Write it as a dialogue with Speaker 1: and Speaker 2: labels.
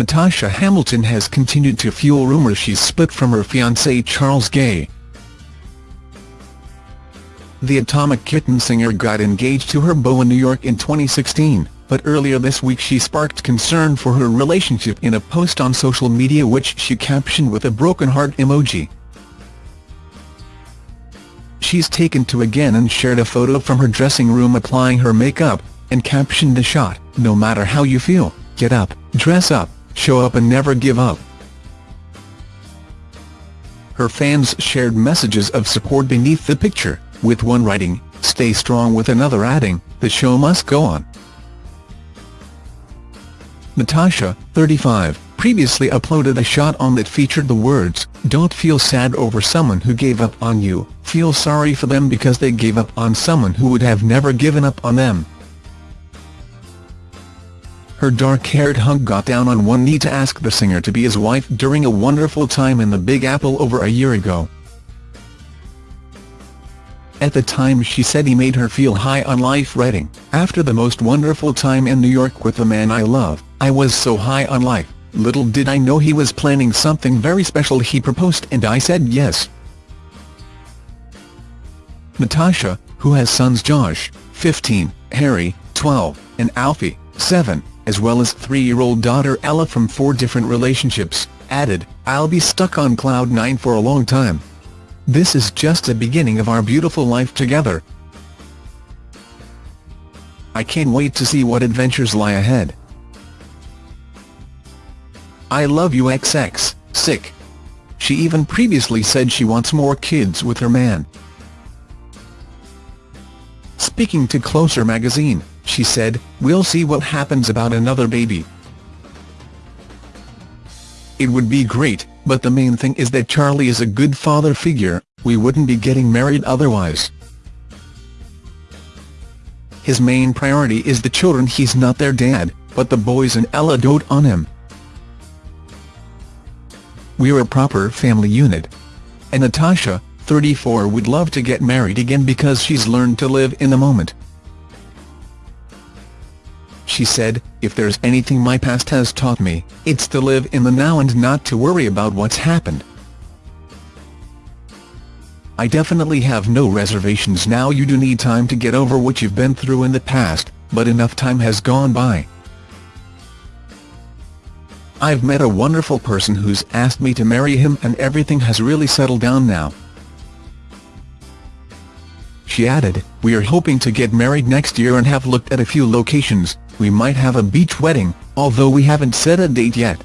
Speaker 1: Natasha Hamilton has continued to fuel rumours she's split from her fiancé Charles Gay. The Atomic Kitten singer got engaged to her beau in New York in 2016, but earlier this week she sparked concern for her relationship in a post on social media which she captioned with a broken heart emoji. She's taken to again and shared a photo from her dressing room applying her makeup, and captioned the shot, no matter how you feel, get up, dress up, show up and never give up. Her fans shared messages of support beneath the picture, with one writing, stay strong with another adding, the show must go on. Natasha, 35, previously uploaded a shot on that featured the words, don't feel sad over someone who gave up on you, feel sorry for them because they gave up on someone who would have never given up on them. Her dark-haired hunk got down on one knee to ask the singer to be his wife during a wonderful time in the Big Apple over a year ago. At the time she said he made her feel high on life writing, after the most wonderful time in New York with the man I love, I was so high on life, little did I know he was planning something very special he proposed and I said yes. Natasha, who has sons Josh, 15, Harry, 12, and Alfie, 7, as well as three-year-old daughter Ella from four different relationships, added, I'll be stuck on cloud nine for a long time. This is just the beginning of our beautiful life together. I can't wait to see what adventures lie ahead. I love you XX, sick. She even previously said she wants more kids with her man. Speaking to Closer magazine, she said, we'll see what happens about another baby. It would be great, but the main thing is that Charlie is a good father figure, we wouldn't be getting married otherwise. His main priority is the children he's not their dad, but the boys and Ella dote on him. We're a proper family unit. And Natasha, 34 would love to get married again because she's learned to live in the moment. She said, if there's anything my past has taught me, it's to live in the now and not to worry about what's happened. I definitely have no reservations now you do need time to get over what you've been through in the past, but enough time has gone by. I've met a wonderful person who's asked me to marry him and everything has really settled down now. She added, we are hoping to get married next year and have looked at a few locations, we might have a beach wedding, although we haven't set a date yet.